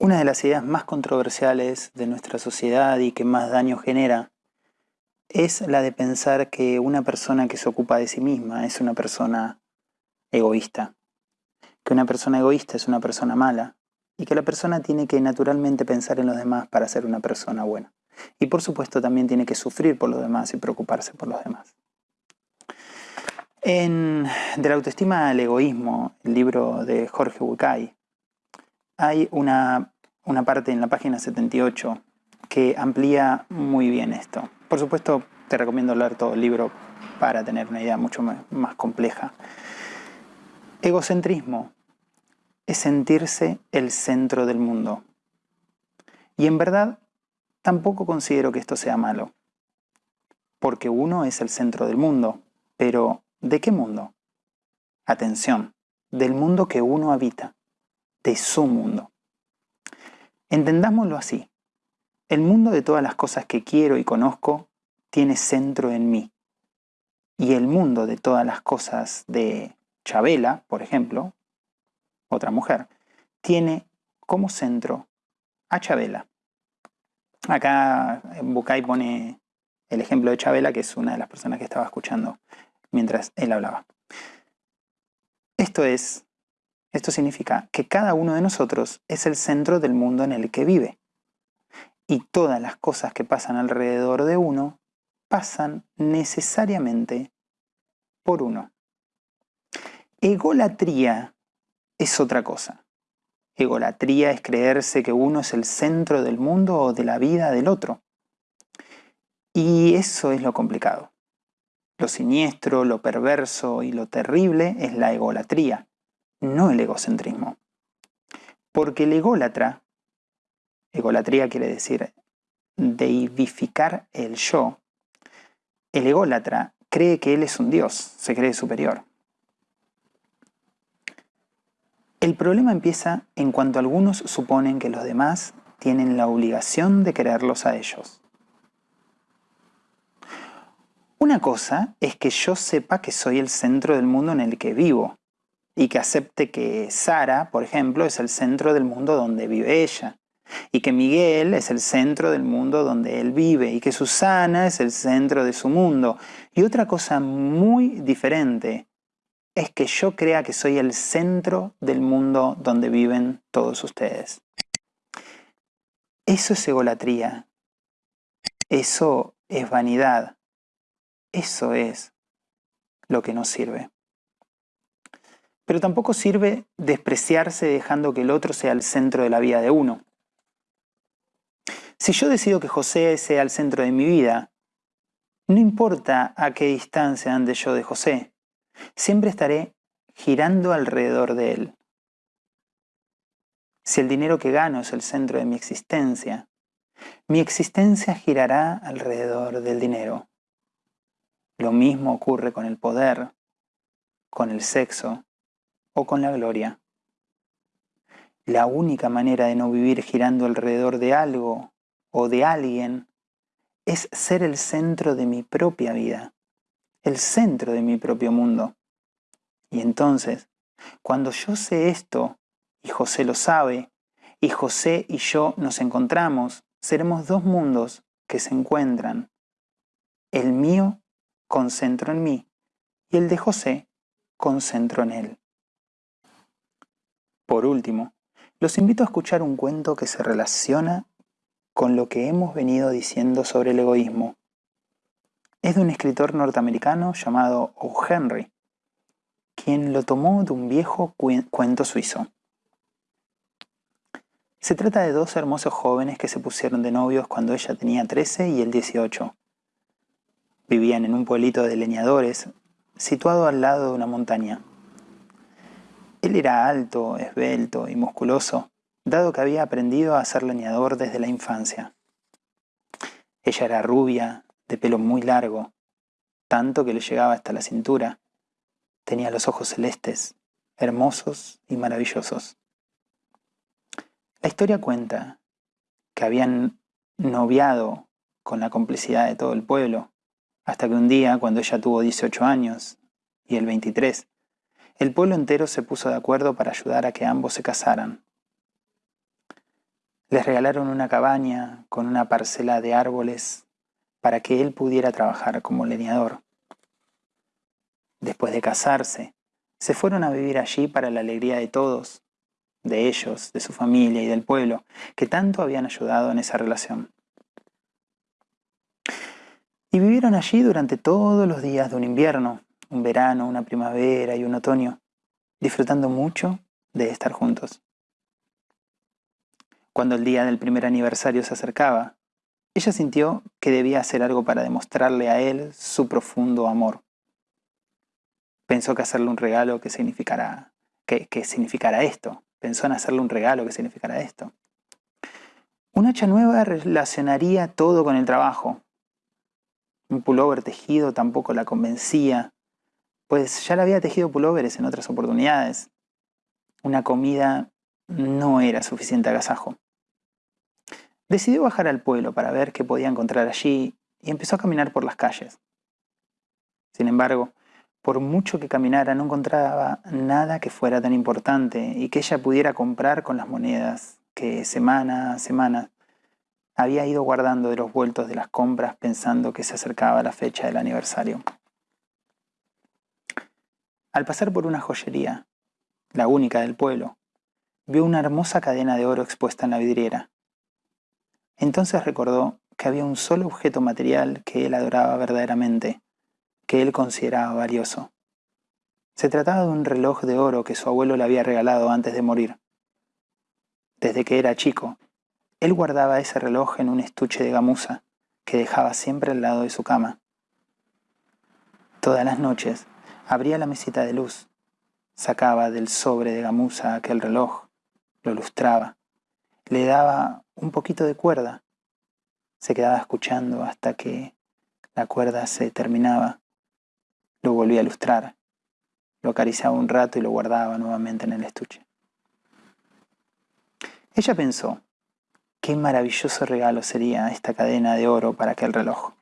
Una de las ideas más controversiales de nuestra sociedad y que más daño genera es la de pensar que una persona que se ocupa de sí misma es una persona egoísta, que una persona egoísta es una persona mala y que la persona tiene que naturalmente pensar en los demás para ser una persona buena. Y por supuesto también tiene que sufrir por los demás y preocuparse por los demás. En De la autoestima al egoísmo, el libro de Jorge Bucay, hay una, parte en la página 78 que amplía muy bien esto. Por supuesto, te recomiendo leer todo el libro para tener una idea mucho más compleja. Egocentrismo es sentirse el centro del mundo. Y en verdad, tampoco considero que esto sea malo. Porque uno es el centro del mundo. Pero, ¿de qué mundo? Atención, del mundo que uno habita de su mundo. Entendámoslo así. El mundo de todas las cosas que quiero y conozco tiene centro en mí. Y el mundo de todas las cosas de Chabela, por ejemplo, otra mujer, tiene como centro a Chabela. Acá Bucay pone el ejemplo de Chabela, que es una de las personas que estaba escuchando mientras él hablaba. Esto es esto significa que cada uno de nosotros es el centro del mundo en el que vive. Y todas las cosas que pasan alrededor de uno pasan necesariamente por uno. Egolatría es otra cosa. Egolatría es creerse que uno es el centro del mundo o de la vida del otro. Y eso es lo complicado. Lo siniestro, lo perverso y lo terrible es la egolatría no el egocentrismo. Porque el ególatra, egolatría quiere decir deivificar el yo, el ególatra cree que él es un dios, se cree superior. El problema empieza en cuanto algunos suponen que los demás tienen la obligación de quererlos a ellos. Una cosa es que yo sepa que soy el centro del mundo en el que vivo, y que acepte que Sara, por ejemplo, es el centro del mundo donde vive ella, y que Miguel es el centro del mundo donde él vive, y que Susana es el centro de su mundo. Y otra cosa muy diferente es que yo crea que soy el centro del mundo donde viven todos ustedes. Eso es egolatría. Eso es vanidad. Eso es lo que nos sirve. Pero tampoco sirve despreciarse dejando que el otro sea el centro de la vida de uno. Si yo decido que José sea el centro de mi vida, no importa a qué distancia ande yo de José, siempre estaré girando alrededor de él. Si el dinero que gano es el centro de mi existencia, mi existencia girará alrededor del dinero. Lo mismo ocurre con el poder, con el sexo, o con la gloria. La única manera de no vivir girando alrededor de algo o de alguien es ser el centro de mi propia vida, el centro de mi propio mundo. Y entonces, cuando yo sé esto, y José lo sabe, y José y yo nos encontramos, seremos dos mundos que se encuentran. El mío concentro en mí y el de José concentro en él. Por último, los invito a escuchar un cuento que se relaciona con lo que hemos venido diciendo sobre el egoísmo. Es de un escritor norteamericano llamado O. Henry, quien lo tomó de un viejo cuento suizo. Se trata de dos hermosos jóvenes que se pusieron de novios cuando ella tenía 13 y él 18. Vivían en un pueblito de leñadores situado al lado de una montaña. Él era alto, esbelto y musculoso, dado que había aprendido a ser leñador desde la infancia. Ella era rubia, de pelo muy largo, tanto que le llegaba hasta la cintura. Tenía los ojos celestes, hermosos y maravillosos. La historia cuenta que habían noviado con la complicidad de todo el pueblo, hasta que un día, cuando ella tuvo 18 años y él 23, el pueblo entero se puso de acuerdo para ayudar a que ambos se casaran. Les regalaron una cabaña con una parcela de árboles para que él pudiera trabajar como leñador. Después de casarse, se fueron a vivir allí para la alegría de todos, de ellos, de su familia y del pueblo, que tanto habían ayudado en esa relación. Y vivieron allí durante todos los días de un invierno, un verano, una primavera y un otoño, disfrutando mucho de estar juntos. Cuando el día del primer aniversario se acercaba, ella sintió que debía hacer algo para demostrarle a él su profundo amor. Pensó que hacerle un regalo que significara, que, significara esto. Pensó en hacerle un regalo que significara esto. Un hacha nueva relacionaría todo con el trabajo. Un pullover tejido tampoco la convencía, pues ya le había tejido pullovers en otras oportunidades. Una comida no era suficiente agasajo. Decidió bajar al pueblo para ver qué podía encontrar allí y empezó a caminar por las calles. Sin embargo, por mucho que caminara no encontraba nada que fuera tan importante y que ella pudiera comprar con las monedas que semana a semana había ido guardando de los vueltos de las compras pensando que se acercaba la fecha del aniversario. Al pasar por una joyería, la única del pueblo, vio una hermosa cadena de oro expuesta en la vidriera. Entonces recordó que había un solo objeto material que él adoraba verdaderamente, que él consideraba valioso. Se trataba de un reloj de oro que su abuelo le había regalado antes de morir. Desde que era chico, él guardaba ese reloj en un estuche de gamuza que dejaba siempre al lado de su cama. Todas las noches abría la mesita de luz, sacaba del sobre de gamuza aquel reloj, lo lustraba, le daba un poquito de cuerda. Se quedaba escuchando hasta que la cuerda se terminaba. Lo volvía a lustrar. Lo acariciaba un rato y lo guardaba nuevamente en el estuche. Ella pensó, qué maravilloso regalo sería esta cadena de oro para aquel reloj.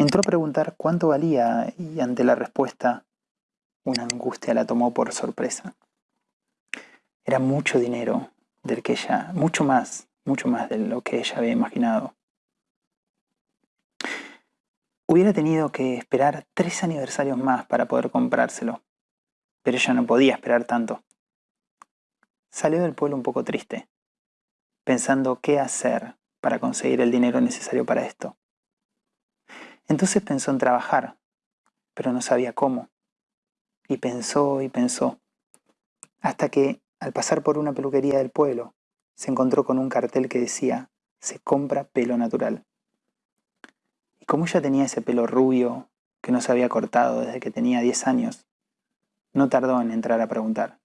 Entró a preguntar cuánto valía y ante la respuesta, una angustia la tomó por sorpresa. Era mucho dinero del que ella, mucho más, mucho más de lo que ella había imaginado. Hubiera tenido que esperar tres aniversarios más para poder comprárselo, pero ella no podía esperar tanto. Salió del pueblo un poco triste, pensando qué hacer para conseguir el dinero necesario para esto. Entonces pensó en trabajar, pero no sabía cómo. Y pensó y pensó, hasta que al pasar por una peluquería del pueblo, se encontró con un cartel que decía, se compra pelo natural. Y como ella tenía ese pelo rubio que no se había cortado desde que tenía 10 años, no tardó en entrar a preguntar.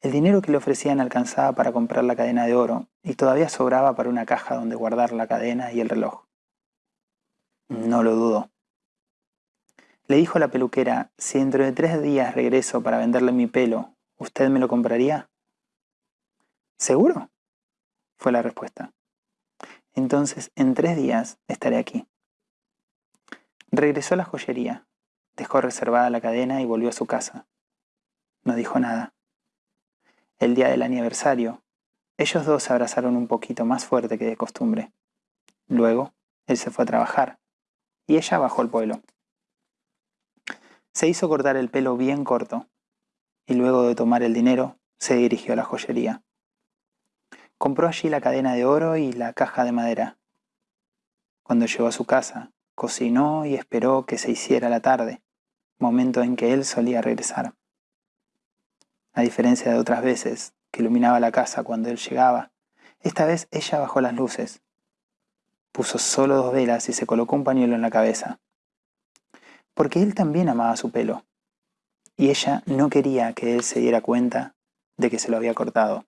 El dinero que le ofrecían alcanzaba para comprar la cadena de oro y todavía sobraba para una caja donde guardar la cadena y el reloj. No lo dudó. Le dijo a la peluquera, si dentro de tres días regreso para venderle mi pelo ¿Usted me lo compraría? ¿Seguro? Fue la respuesta. Entonces, en tres días estaré aquí. Regresó a la joyería, dejó reservada la cadena y volvió a su casa. No dijo nada. El día del aniversario, ellos dos se abrazaron un poquito más fuerte que de costumbre. Luego, él se fue a trabajar y ella bajó al pueblo. Se hizo cortar el pelo bien corto y luego de tomar el dinero se dirigió a la joyería. Compró allí la cadena de oro y la caja de madera. Cuando llegó a su casa, cocinó y esperó que se hiciera la tarde, momento en que él solía regresar. A diferencia de otras veces, que iluminaba la casa cuando él llegaba, esta vez ella bajó las luces. Puso solo dos velas y se colocó un pañuelo en la cabeza. Porque él también amaba su pelo y ella no quería que él se diera cuenta de que se lo había cortado.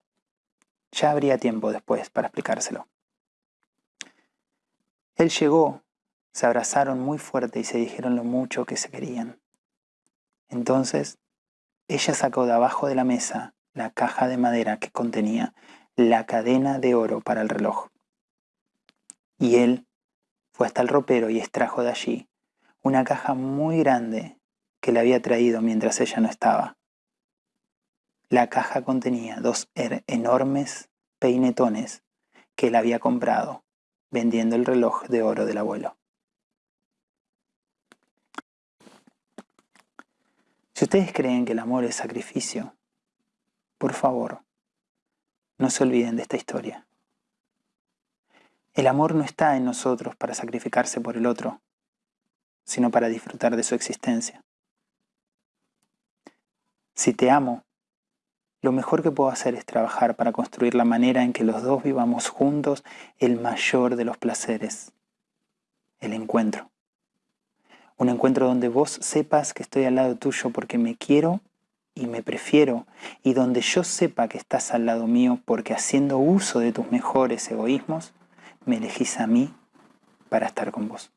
Ya habría tiempo después para explicárselo. Él llegó, se abrazaron muy fuerte y se dijeron lo mucho que se querían. Entonces, ella sacó de abajo de la mesa la caja de madera que contenía la cadena de oro para el reloj. Y él fue hasta el ropero y extrajo de allí una caja muy grande que le había traído mientras ella no estaba. La caja contenía dos er-, enormes peinetones que él había comprado vendiendo el reloj de oro del abuelo. Si ustedes creen que el amor es sacrificio, por favor, no se olviden de esta historia. El amor no está en nosotros para sacrificarse por el otro, sino para disfrutar de su existencia. Si te amo, lo mejor que puedo hacer es trabajar para construir la manera en que los dos vivamos juntos el mayor de los placeres, el encuentro. Un encuentro donde vos sepas que estoy al lado tuyo porque me quiero y me prefiero, y donde yo sepa que estás al lado mío porque haciendo uso de tus mejores egoísmos, me elegís a mí para estar con vos.